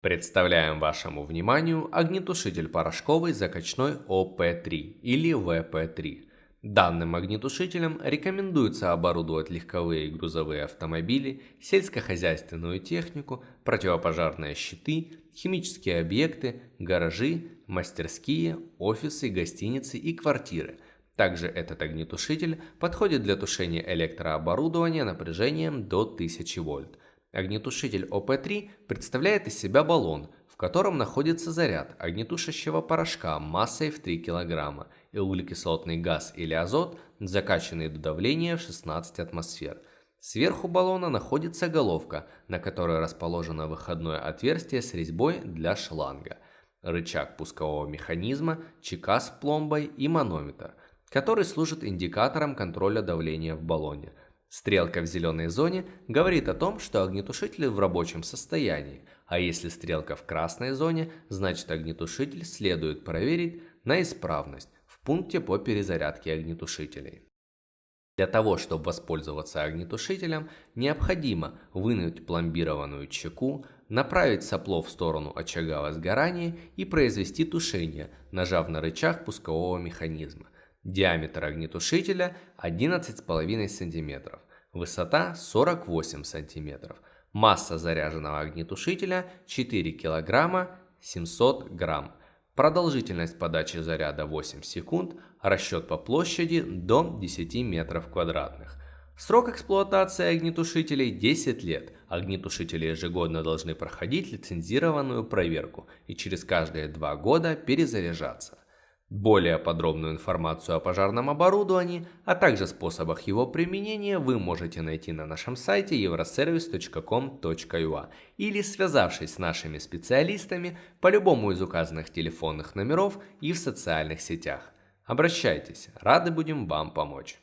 Представляем вашему вниманию огнетушитель порошковый закачной ОП-3 или ВП-3. Данным огнетушителем рекомендуется оборудовать легковые и грузовые автомобили, сельскохозяйственную технику, противопожарные щиты, химические объекты, гаражи, мастерские, офисы, гостиницы и квартиры. Также этот огнетушитель подходит для тушения электрооборудования напряжением до 1000 вольт. Огнетушитель ОП-3 представляет из себя баллон, в котором находится заряд огнетушащего порошка массой в 3 кг и углекислотный газ или азот, закачанный до давления в 16 атмосфер. Сверху баллона находится головка, на которой расположено выходное отверстие с резьбой для шланга, рычаг пускового механизма, чека с пломбой и манометр, который служит индикатором контроля давления в баллоне – Стрелка в зеленой зоне говорит о том, что огнетушитель в рабочем состоянии, а если стрелка в красной зоне, значит огнетушитель следует проверить на исправность в пункте по перезарядке огнетушителей. Для того, чтобы воспользоваться огнетушителем, необходимо вынуть пломбированную чеку, направить сопло в сторону очага возгорания и произвести тушение, нажав на рычаг пускового механизма – Диаметр огнетушителя 11,5 см, высота 48 см, масса заряженного огнетушителя 4 кг 700 грамм, продолжительность подачи заряда 8 секунд, расчет по площади до 10 метров квадратных. Срок эксплуатации огнетушителей 10 лет. Огнетушители ежегодно должны проходить лицензированную проверку и через каждые 2 года перезаряжаться. Более подробную информацию о пожарном оборудовании, а также способах его применения вы можете найти на нашем сайте euroservice.com.ua или связавшись с нашими специалистами по любому из указанных телефонных номеров и в социальных сетях. Обращайтесь, рады будем вам помочь.